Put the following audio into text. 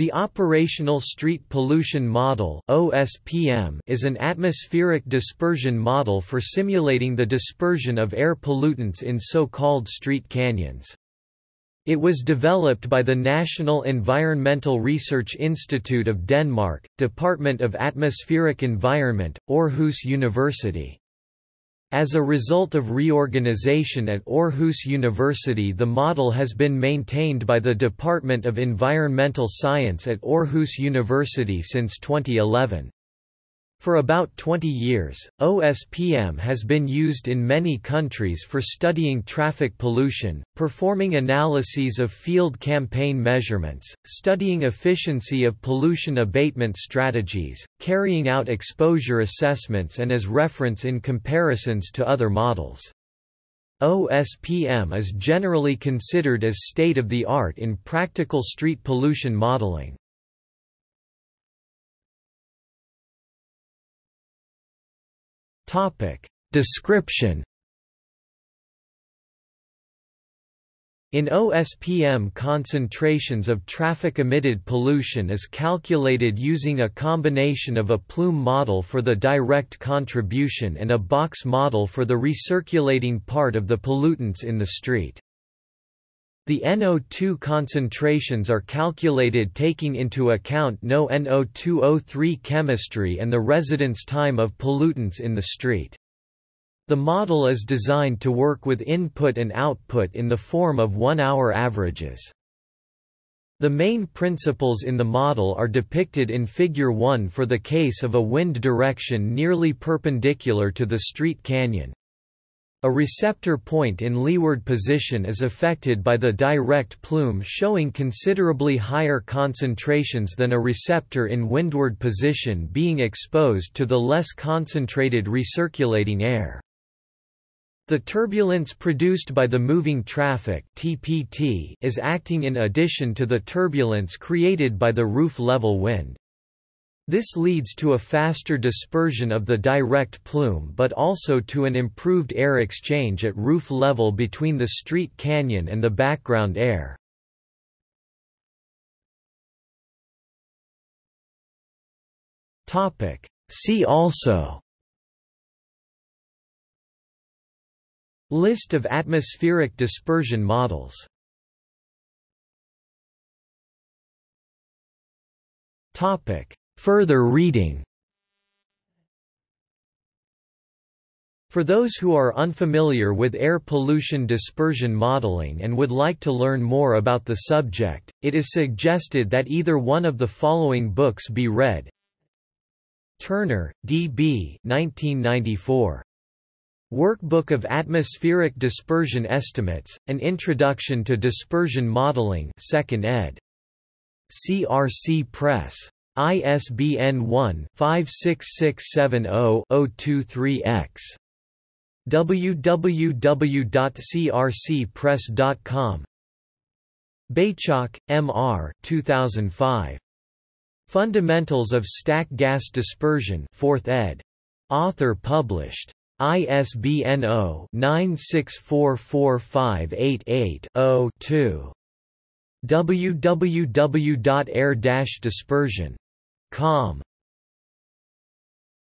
The Operational Street Pollution Model (OSPM) is an atmospheric dispersion model for simulating the dispersion of air pollutants in so-called street canyons. It was developed by the National Environmental Research Institute of Denmark, Department of Atmospheric Environment, Aarhus University. As a result of reorganization at Aarhus University the model has been maintained by the Department of Environmental Science at Aarhus University since 2011. For about 20 years, OSPM has been used in many countries for studying traffic pollution, performing analyses of field campaign measurements, studying efficiency of pollution abatement strategies, carrying out exposure assessments and as reference in comparisons to other models. OSPM is generally considered as state-of-the-art in practical street pollution modeling. Topic. Description In OSPM concentrations of traffic-emitted pollution is calculated using a combination of a plume model for the direct contribution and a box model for the recirculating part of the pollutants in the street. The NO2 concentrations are calculated taking into account no NO2O3 chemistry and the residence time of pollutants in the street. The model is designed to work with input and output in the form of one-hour averages. The main principles in the model are depicted in Figure 1 for the case of a wind direction nearly perpendicular to the street canyon, a receptor point in leeward position is affected by the direct plume showing considerably higher concentrations than a receptor in windward position being exposed to the less concentrated recirculating air. The turbulence produced by the moving traffic TPT is acting in addition to the turbulence created by the roof-level wind. This leads to a faster dispersion of the direct plume but also to an improved air exchange at roof level between the street canyon and the background air. See also List of atmospheric dispersion models Topic Further reading For those who are unfamiliar with air pollution dispersion modeling and would like to learn more about the subject, it is suggested that either one of the following books be read. Turner, D. B. 1994. Workbook of Atmospheric Dispersion Estimates, An Introduction to Dispersion Modeling 2nd ed. CRC Press. ISBN 1-56670-023-X. www.crcpress.com Beychok, M. R. 2005. Fundamentals of Stack Gas Dispersion 4th ed. Author published. ISBN 0-9644588-0-2 www.air-dispersion.com